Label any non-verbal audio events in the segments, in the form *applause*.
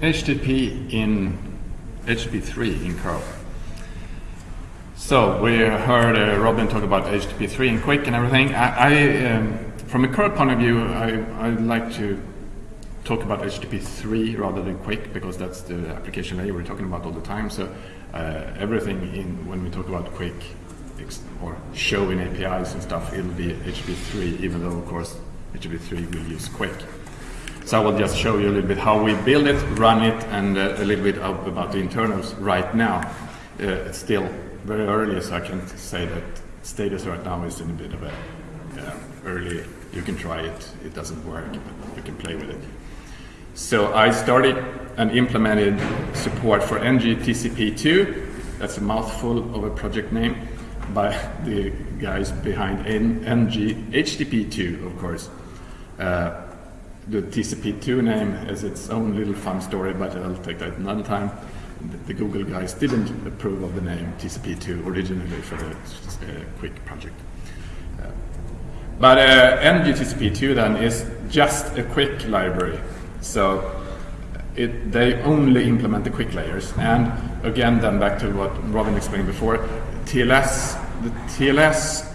HTTP in HTTP3 in curl. So we heard uh, Robin talk about HTTP3 and QUIC and everything. I, I um, from a curl point of view, I, I like to talk about HTTP3 rather than QUIC because that's the application layer we're talking about all the time. So uh, everything in when we talk about QUIC or showing APIs and stuff, it'll be HTTP3, even though of course HTTP3 will use QUIC. So I will just show you a little bit how we build it, run it, and uh, a little bit about the internals right now. Uh, it's still very early, so I can say that status right now is in a bit of a uh, early. You can try it; it doesn't work, but you can play with it. So I started and implemented support for NG-TCP2. That's a mouthful of a project name by the guys behind NG-HTTP2, of course. Uh, the TCP2 name has its own little fun story, but I'll take that another time. The, Google guys didn't approve of the name TCP2 originally for the uh, QUIC project. Uh, but uh, NGTCP2 then is just a QUIC library. So it, they only implement the QUIC layers. And again, then back to what Robin explained before, TLS, the TLS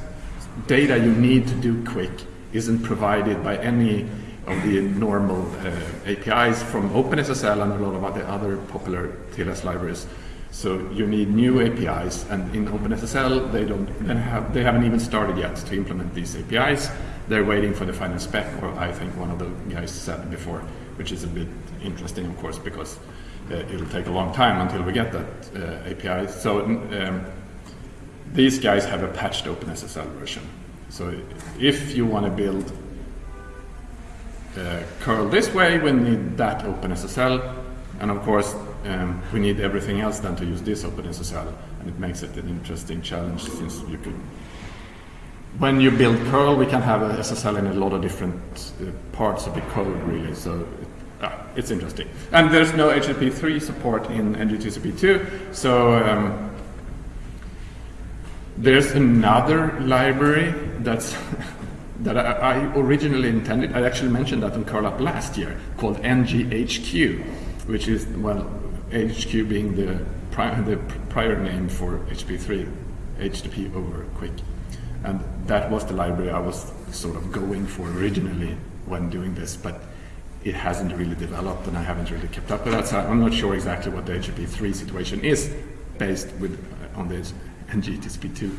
data you need to do QUIC isn't provided by any of the normal uh, APIs from OpenSSL and a lot of the other popular TLS libraries. So you need new APIs, and in OpenSSL they don't have they haven't even started yet to implement these APIs. They're waiting for the final spec, or I think one of the guys said before, which is a bit interesting, of course, because uh, it'll take a long time until we get that uh, API. So um, these guys have a patched OpenSSL version. So if you want to build uh, curl this way, we need that OpenSSL, and of course um, we need everything else then to use this OpenSSL, and it makes it an interesting challenge since you could. When you build curl, we can have a SSL in a lot of different uh, parts of the code, really. So it, ah, it's interesting. And there's no HTTP3 support in NGTCP2, so um, there's another library that's *laughs* that I, I, originally intended, I actually mentioned that on Curl Up last year, called NGHQ, which is, well, HQ being the, the prior name for HTTP3, HTTP over QUIC. And that was the library I was sort of going for originally when doing this, but it hasn't really developed and I haven't really kept up with that, so I'm not sure exactly what the HTTP3 situation is based with on this NGTCP2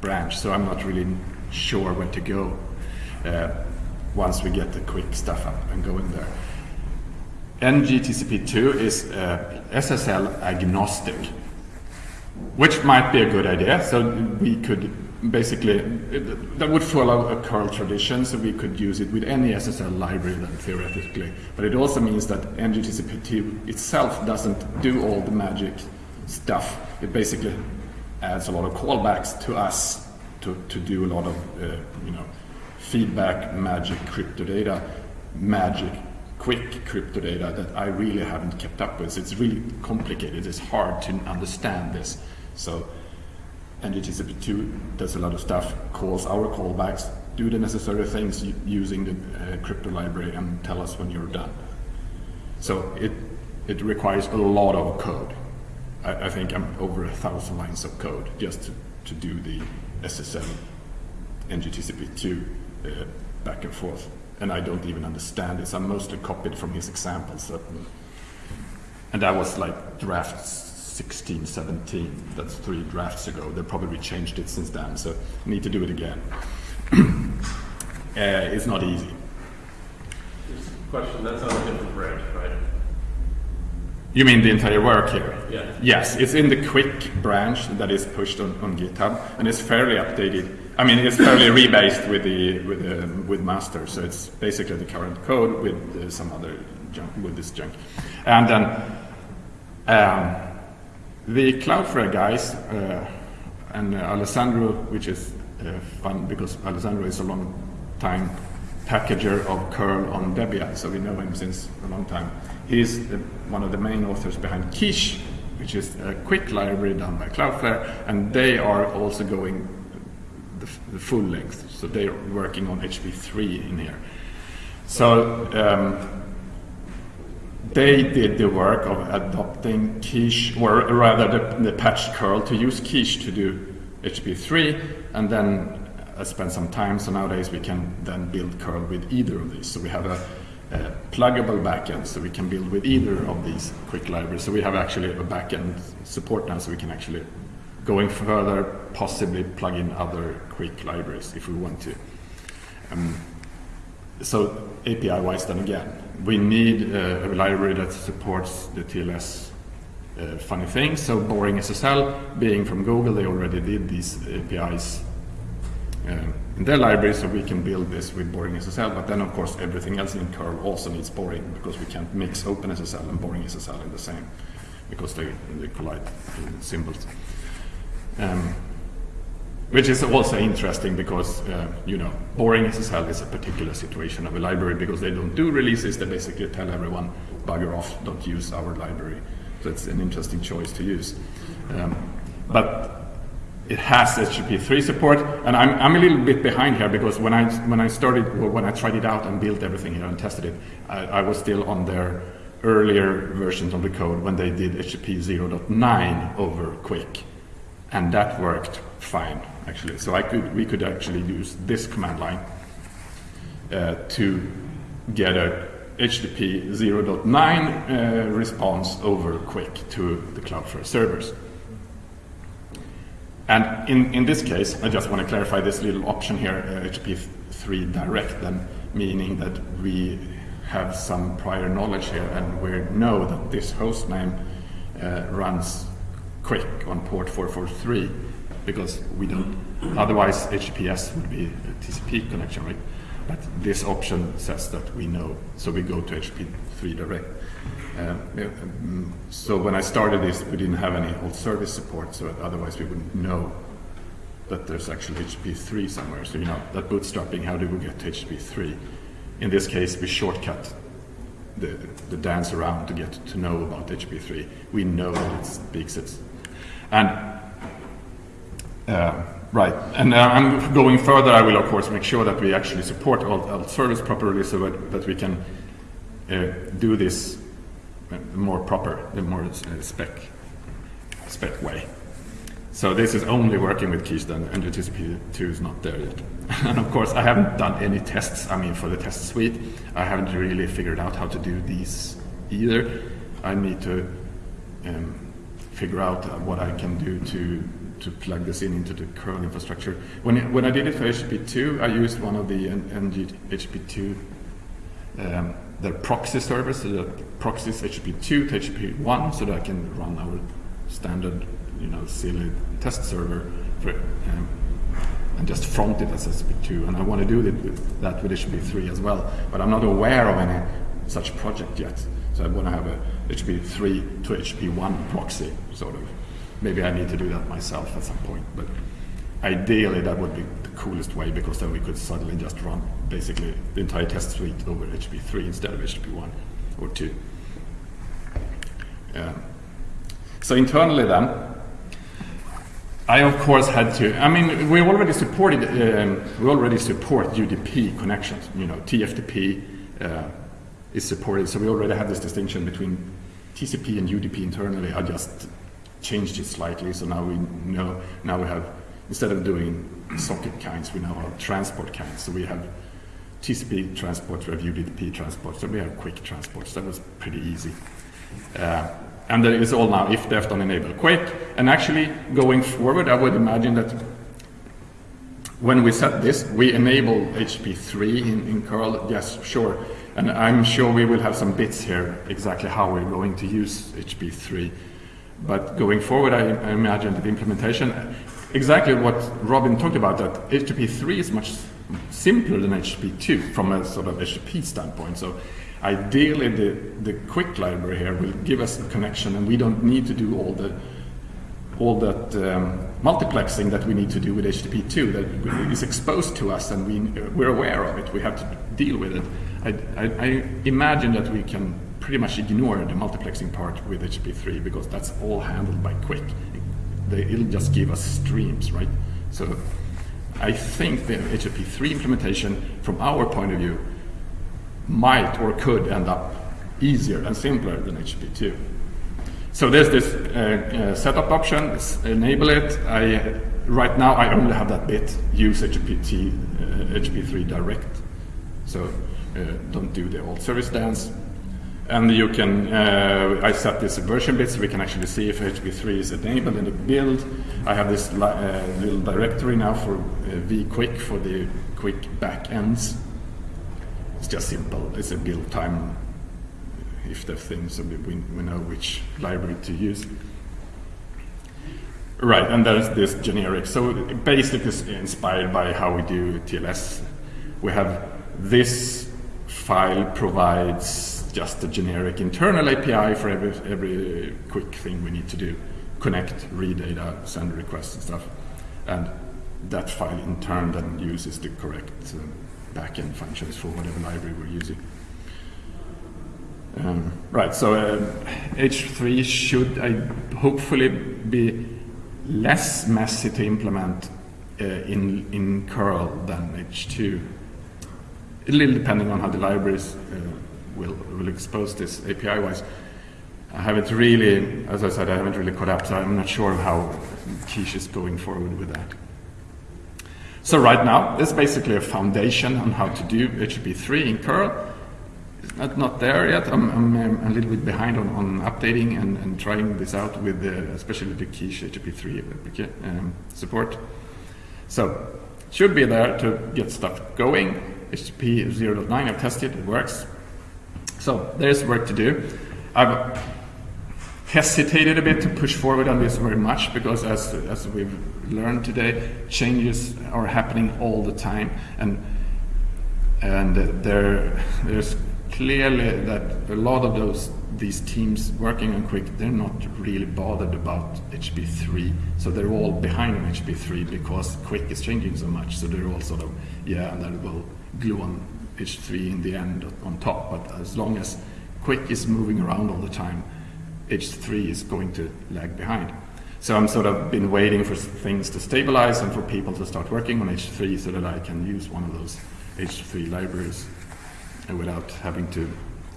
branch, so I'm not really sure where to go uh, once we get the QUIC stuff up and going there. NGTCP2 is uh, SSL agnostic, which might be a good idea. So we could basically, that would follow a curl tradition, so we could use it with any SSL library then theoretically. But it also means that NGTCP2 itself doesn't do all the magic stuff. It basically adds a lot of callbacks to us to, to do a lot of uh, you know feedback magic crypto data, magic QUIC crypto data that I really haven't kept up with. So it's really complicated. It's hard to understand this. So NGTCP2 does a lot of stuff, calls our callbacks, do the necessary things using the uh, crypto library and tell us when you're done. So it, it requires a lot of code. I, I think I'm over a thousand lines of code just to, to do the SSL NGTCP2 uh, back and forth. And I don't even understand this. I'm mostly copied from his examples. and that was like draft 16, 17. That's three drafts ago. They probably changed it since then, so I need to do it again. *clears throat* uh, it's not easy. Question, that's on a different branch, right? You mean the entire work here? Yeah. Yes, it's in the QUIC branch that is pushed on, on GitHub, and it's fairly updated. I mean, it's fairly *laughs* rebased with the with the, with master, so it's basically the current code with uh, some other junk with this junk. And then um, the Cloudflare guys uh, and uh, Alessandro, which is uh, fun because Alessandro is a long time packager of curl on Debian, so we know him since a long time. He's the, one of the main authors behind Quiche, which is a QUIC library done by Cloudflare, and they are also going the, the full length, so they're working on HP3 in here. So um, they did the work of adopting Quiche, or rather the, the patched curl to use Quiche to do HP3, and then I spent some time, so nowadays we can then build curl with either of these. So we have a, a pluggable backend, so we can build with either of these QUIC libraries. So we have actually a backend support now, so we can actually, going further, possibly plug in other QUIC libraries if we want to. Um, so API-wise, then again, we need uh, a library that supports the TLS uh, funny things. So Boring SSL, being from Google, they already did these APIs uh, in their library, so we can build this with Boring SSL. But then, of course, everything else in curl also needs Boring because we can't mix OpenSSL and Boring SSL in the same because they, they collide in symbols. Um, which is also interesting because, uh, you know, boring SSL is a particular situation of a library because they don't do releases, they basically tell everyone, bugger off, don't use our library. So it's an interesting choice to use. Um, but it has HTTP3 support, and I'm, I'm a little bit behind here because when I, when I started, well, when I tried it out and built everything here and tested it, I, I was still on their earlier versions of the code when they did HTTP 0.9 over QUIC, and that worked fine actually. So I could, we could actually use this command line uh, to get a HTTP 0.9 uh, response over QUIC to the Cloudflare servers. And in, in this case, I just want to clarify this little option here, uh, HTTP 3 direct, then meaning that we have some prior knowledge here and we know that this host name uh, runs QUIC on port 443 because we don't, otherwise HTTPS would be a TCP connection, right? But this option says that we know, so we go to HP3 direct. Um, so when I started this, we didn't have any alt service support, so otherwise we wouldn't know that there's actually HP3 somewhere. So you know, that bootstrapping, how do we get to HTTP3? In this case, we shortcut the, the dance around to get to know about HP3. We know that it's big sets. And uh, right, and uh, I'm going further. I will, of course, make sure that we actually support all, alt service properly so that, that we can uh, do this more proper, the more spec, spec way. So this is only working with Keystone, and TCP2 is not there yet. *laughs* and of course, I haven't done any tests. I mean, for the test suite, I haven't really figured out how to do these either. I need to um, figure out what I can do to to plug this in into the curl infrastructure. When, when I did it for HTTP2, I used one of the NG HTTP2, um, the proxy servers, so that proxies HTTP2 to HTTP1, so that I can run our standard, you know, silly test server for, um, and just front it as HTTP2. And I want to do that with HTTP3 as well, but I'm not aware of any such project yet. So I want to have a HTTP3 to HTTP1 proxy, sort of. Maybe I need to do that myself at some point, but ideally that would be the coolest way because then we could suddenly just run basically the entire test suite over HTTP3 instead of HTTP1 or 2. Um, so internally then, I of course had to, I mean, we already supported, um, we already support UDP connections, you know, TFTP uh, is supported, so we already have this distinction between TCP and UDP internally. I just changed it slightly, so now we know, now we have, instead of doing socket kinds, we now have transport kinds. So we have TCP transport, we have UDP transport, so we have QUIC transport. So that was pretty easy. Uh, and is all now ifdefed on enable QUIC. And actually, going forward, I would imagine that when we set this, we enable HP3 in, in curl, yes, sure. And I'm sure we will have some bits here, exactly how we're going to use HTTP3. But going forward, I, I imagine the implementation, exactly what Robin talked about, that HTTP3 is much simpler than HTTP2 from a sort of HTTP standpoint. So ideally, the, the QUIC library here will give us a connection, and we don't need to do all the all that um, multiplexing that we need to do with HTTP2 that is exposed to us and we, we're aware of it. We have to deal with it. I, I, I imagine that we can pretty much ignore the multiplexing part with HTTP3 because that's all handled by QUIC. It'll just give us streams, right? So I think the HTTP3 implementation, from our point of view, might or could end up easier and simpler than HTTP2. So there's this uh, uh, setup option, enable it. I, right now I only have that bit, use HTTP, uh, HTTP3 direct. So uh, don't do the alt service dance. And you can, uh, I set this version bit so we can actually see if HTTP3 is enabled in the build. I have this uh, little directory now for vquic for the QUIC backends. It's just simple, it's a build time if the things, so we, we know which library to use. Right, and there's this generic. So basically is inspired by how we do TLS. We have this file provides just a generic internal API for every, every QUIC thing we need to do. Connect, read data, send requests and stuff. And that file in turn then uses the correct uh, backend functions for whatever library we're using. Um, right, so uh, H3 should uh, hopefully be less messy to implement uh, in, in curl than H2. A little depending on how the libraries uh, will, will expose this API-wise. I haven't really, as I said, I haven't really caught up, so I'm not sure how Quiche is going forward with that. So right now, this is basically a foundation on how to do HTTP3 in curl It's not, not there yet. I'm, I'm, a little bit behind on, on updating and, and trying this out with the, especially the Quiche HTTP3 um, support. So should be there to get stuff going. HTTP 0.9 I've tested, it works. So there's work to do. I've hesitated a bit to push forward on this very much because as, as we've learned today, changes are happening all the time and and there, there's clearly that a lot of those these teams working on QUIC, they're not really bothered about HTTP3. So they're all behind on HTTP3 because QUIC is changing so much. So they're all sort of, yeah, and then we'll glue on H3 in the end on top. But as long as QUIC is moving around all the time, H3 is going to lag behind. So I'm sort of been waiting for things to stabilize and for people to start working on H3 so that I can use one of those H3 libraries without having to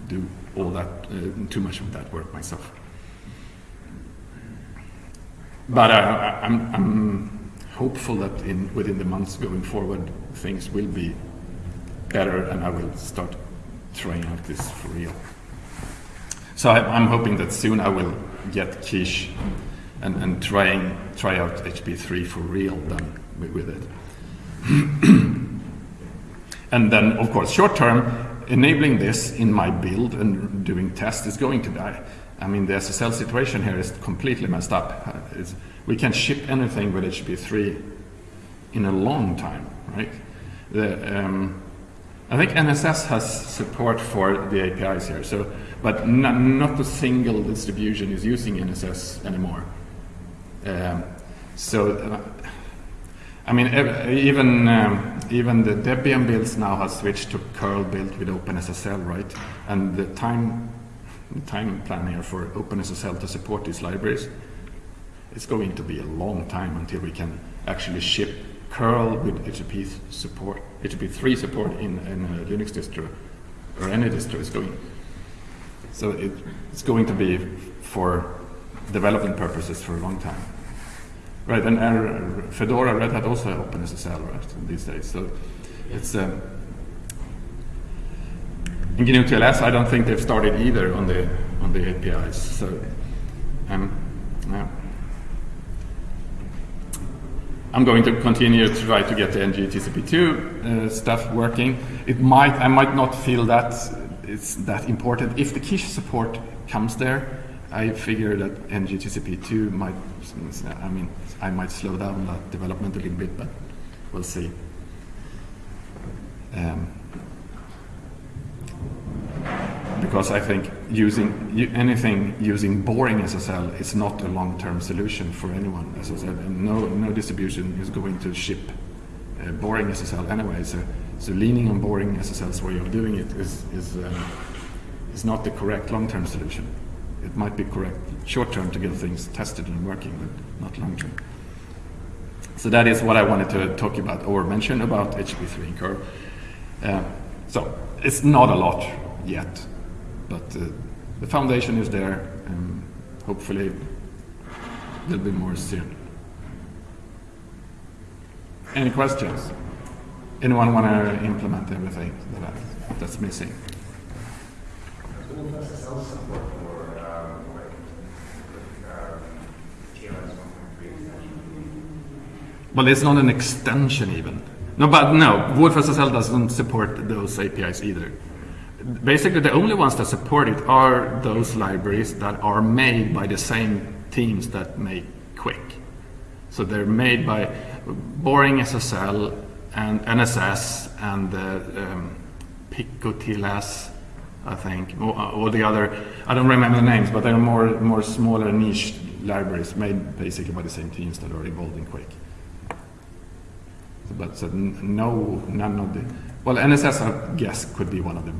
do all that, uh, too much of that work myself. But uh, I'm, I'm, hopeful that in, within the months going forward, things will be better and I will start trying out this for real. So I, am hoping that soon I will get Quiche and, and trying, try out HP3 for real then with it. *clears throat* and then, of course, short term, enabling this in my build and doing tests is going to die. I mean, the SSL situation here is completely messed up. It's, we can ship anything with HP3 in a long time, right? The, um, I think NSS has support for the APIs here, so but not a single distribution is using NSS anymore. Um, so uh, I mean, even um, even the Debian builds now have switched to curl built with OpenSSL, right? And the time time plan here for OpenSSL to support these libraries, it's going to be a long time until we can actually ship curl with HTTP support, HTTP3 support in, in a Linux distro or any distro is going. So it, it's going to be for development purposes for a long time. Right, and uh, Fedora, Red Hat also OpenSSL, right, these days. So it's um, in GNU TLS. I don't think they've started either on the on the APIs. So um, yeah. I'm going to continue to try to get the NGTCP2 uh, stuff working. It might, I might not feel that it's that important. If the Quiche support comes there, I figure that NGTCP2 might, I mean, I might slow down that development a little bit, but we'll see. Um, because I think using anything using boring SSL is not a long-term solution for anyone. As I said, no, no distribution is going to ship uh, boring SSL anyway. So, so leaning on boring SSL's way of doing it is is um, is not the correct long-term solution it might be correct short term to get things tested and working, but not long term. So that is what I wanted to talk about or mention about HP3 in curl. Uh, so it's not a lot yet. But uh, the foundation is there, and hopefully there'll be more soon. Any questions? Anyone want to implement everything that I, that's missing? SSL support for like TLS 1.3 extension. Well, it's not an extension even. No, but no, WolfSSL doesn't support those APIs either. Basically, the only ones that support it are those libraries that are made by the same teams that make QUIC. So they're made by Boring SSL and NSS and uh, um, Pico TLS, I think, or, or the other. I don't remember the names, but they're more more smaller niche libraries made basically by the same teams that are involved in QUIC. But so no, none of the. Well, NSS, I guess, could be one of the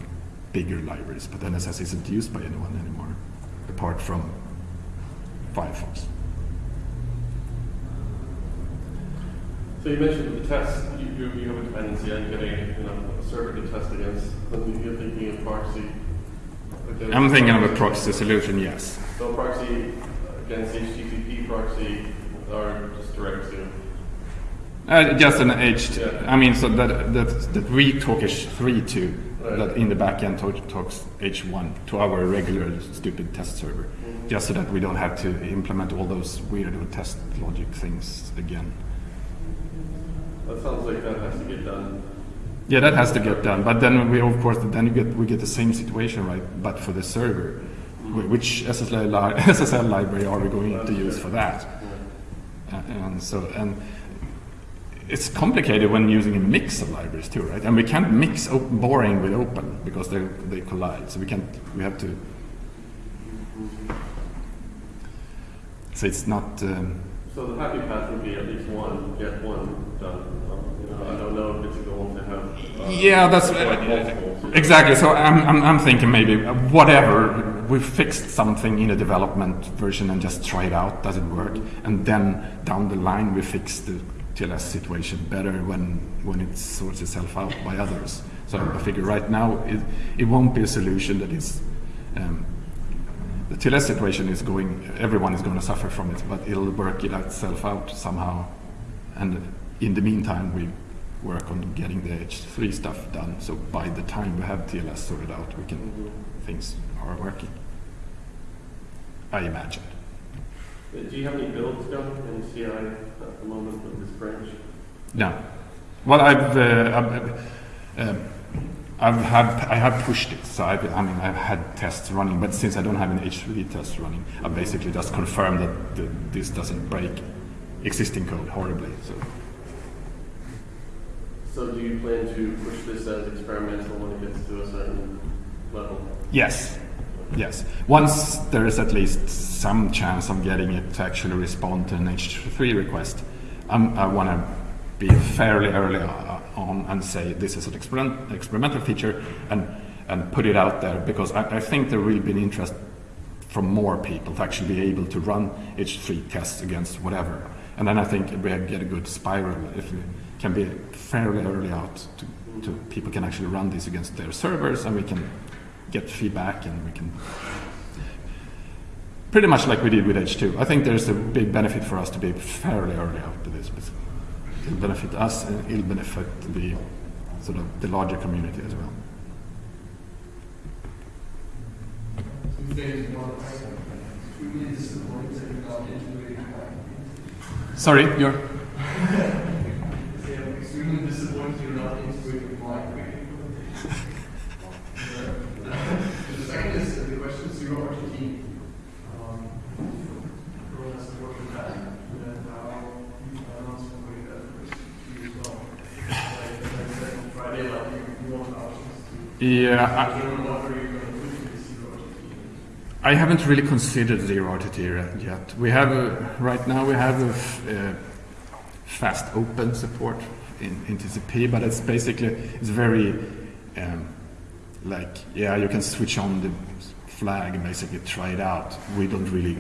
bigger libraries, but NSS isn't used by anyone anymore, apart from Firefox. So you mentioned the test, you, you, you have a dependency on getting, you know, a server to test against, then you're thinking of proxy. against I'm thinking of a proxy solution, yes. So proxy against HTTP proxy or just direct to, Uh, just an H. Yeah. I mean, so that that that we talk H3 to, Right. That in the backend talk, talks H1 to our regular stupid test server, just so that we don't have to implement all those weird test logic things again. that sounds like that has to get done. Yeah, that has to get done. But then we, of course, then you get we get the same situation, right? But for the server, Wh- which SSL, li- *laughs* SSL library are we going to use for that? Uh, and so and it's complicated when using a mix of libraries too, right? And we can't mix op- boring with open because they they collide. So we can't. We have to. So it's not. Um, So the happy path would be at least one, get one done. Um, You know, I don't know if it's a goal to have. uh, Yeah, that's so- exactly. So I'm, I'm, I'm thinking maybe uh, whatever we fixed something in a development version and just try it out. Does it work? And then down the line we fix the TLS situation better when when it sorts itself out by others. So I figure right now it, it won't be a solution that is. Um, the TLS situation is going. Everyone is going to suffer from it, but it'll work it itself out somehow. And in the meantime, we work on getting the H3 stuff done. So by the time we have TLS sorted out, we can things are working. I imagine. Do you have any builds going in CI at the moment with this branch? No. Well, I've uh, I've, um, I've had I have pushed it. So I've, I mean I've had tests running, but since I don't have an H3 test running, I basically just confirm that the, this doesn't break existing code horribly. So So do you plan to push this as experimental when it gets to a certain level? yes, yes. Once there is at least some chance of getting it to actually respond to an H3 request, I'm, I want to be fairly early uh, on and say this is an experiment, experimental feature and and put it out there because I, I think there will be an interest from more people to actually be able to run H3 tests against whatever. And then I think we get a good spiral if we can be fairly early out to, to people can actually run this against their servers and we can get feedback and we can pretty much like we did with H2. I think there's a big benefit for us to be fairly early out to this. It'll benefit us and it'll benefit the sort of the larger community as well. Sorry, *laughs* things, *laughs* one, we really disappointed about integrating Sorry, you're. They are extremely disappointed you're not integrating migrating. The second is uh, the question zero RTT. Um, has to work with that, and how you balance with that first you as well. Like, as I said on Friday, like, you you want options to. Yeah, I, determine what are going to do zero RTT. I haven't really considered zero RTT yet. We have a, right now we have a f- uh, fast open support in, in TCP, but it's basically it's very um, like yeah you can switch on the flag and basically try it out. We don't really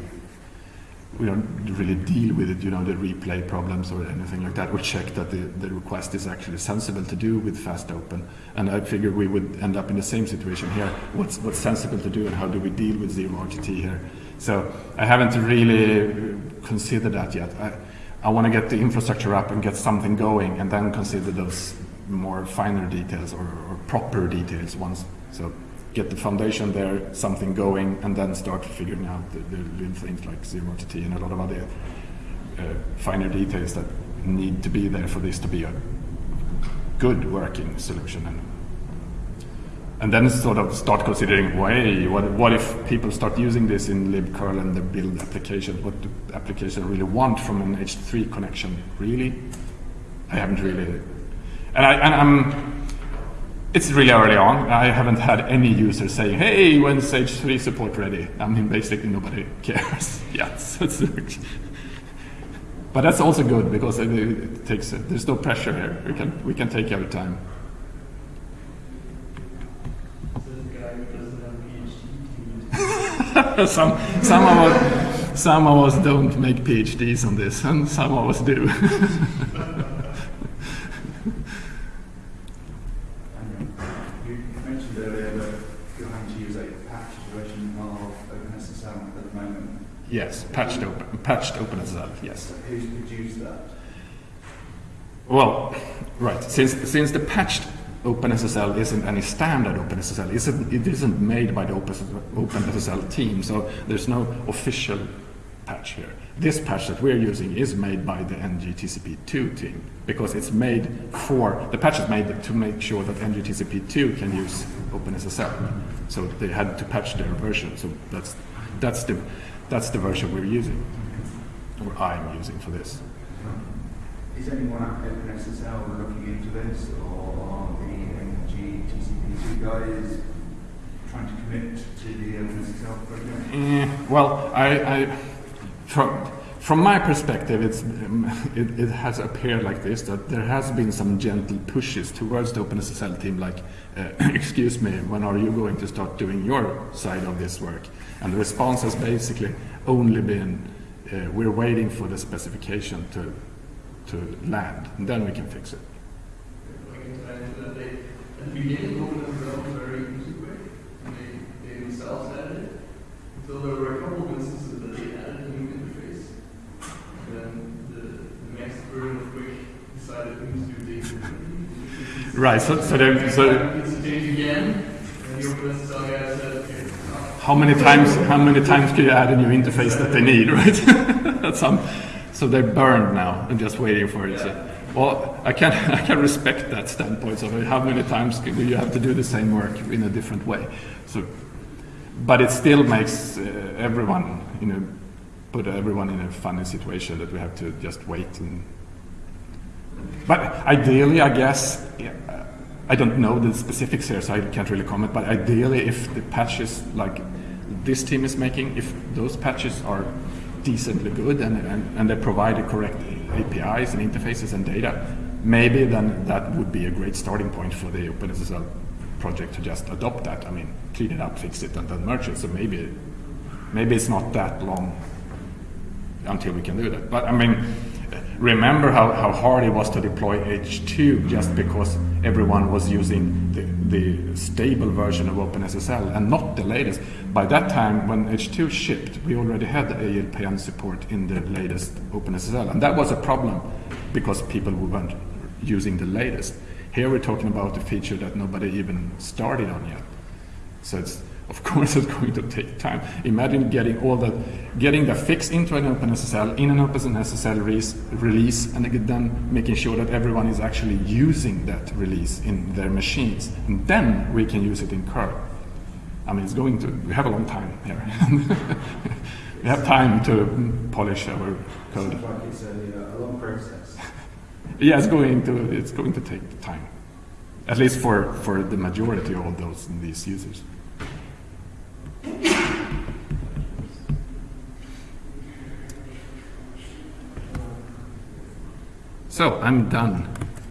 we don't really deal with it, you know, the replay problems or anything like that. We check that the, the request is actually sensible to do with fast open. And I figured we would end up in the same situation here. What's, what's sensible to do and how do we deal with zero RTT here? So I haven't really considered that yet. I, I want to get the infrastructure up and get something going and then consider those more finer details or, or proper details once. So get the foundation there, something going, and then start figuring out the, the little things like zero RTT and a lot of other uh, finer details that need to be there for this to be a good working solution. And, and then sort of start considering, way, what, what if people start using this in libcurl and they build applications? What do application really want from an H3 connection? Really? I haven't really, and, I, and I'm, it's really early on. I haven't had any user saying, hey, when's H3 support ready? I mean, basically nobody *laughs* cares yet. *laughs* But that's also good because it, takes, there's no pressure here. We can, we can take our time. *laughs* Some, some, of us, some of us don't make PhDs on this, and some of us do. And you mentioned earlier that you're having to use a patched version of OpenSSL at the moment. Yes, patched open, patched OpenSSL. Yes. So who's produced that? Well, right. Since since the patched OpenSSL isn't any standard OpenSSL, isn't, it isn't made by the OpenSSL OpenSSL team, so there's no official patch here. This patch that we're using is made by the NGTCP2 team because it's made for the patch is made to make sure that NGTCP2 can use OpenSSL. So they had to patch their version. So that's that's the that's the version we're using, or I'm using for this. Is anyone at OpenSSL looking into this, or the NGTCP2 guys trying to commit to the OpenSSL project? Eh, well, I, I from my perspective, it's um, it, it has appeared like this that there has been some gentle pushes towards the OpenSSL team, like, uh, *clears throat* excuse me, when are you going to start doing your side of this work? And the response has basically only been, uh, we're waiting for the specification to to land, and then we can fix it. Tie they, at the beginning, OpenSSL was very intuitive, and they, they themselves added it, until there were a couple of instances that they added a new interface. And then the, the next version of QUIC decided things to do differently. Right, so- so so-. How many times? How many times can you add a new interface that they need, *laughs* right? That's some. So they're burned now and just waiting for it. So, well, I can *laughs* I can respect that standpoint. So how many times do you have to do the same work in a different way? So, but it still makes uh, everyone, you know, put everyone in a funny situation that we have to just wait and. But ideally, I guess. I don't know the specifics here, so I can't really comment. But ideally, if the patches like this team is making, if those patches are decently good and, and, and they provide the correct APIs and interfaces and data, maybe then that would be a great starting point for the OpenSSL project to just adopt that. I mean, clean it up, fix it, and then merge it. So maybe, maybe it's not that long until we can do that. But I mean, remember how, how hard it was to deploy H2 just because everyone was using the, the stable version of OpenSSL and not the latest. By that time, when H2 shipped, we already had the ALPN support in the latest OpenSSL, and that was a problem because people weren't using the latest. Here we're talking about a feature that nobody even started on yet. So it's of course *laughs* it's going to take time. Imagine getting all that, getting the fix into an OpenSSL in an OpenSSL release, release, and then making sure that everyone is actually using that release in their machines, and then we can use it in curl. I mean, it's going to. We have a long time here. *laughs* we have time to polish our code. Like it's a, a long process. *laughs* Yeah, it's going to. It's going to take time, at least for for the majority of those these users. So I'm done.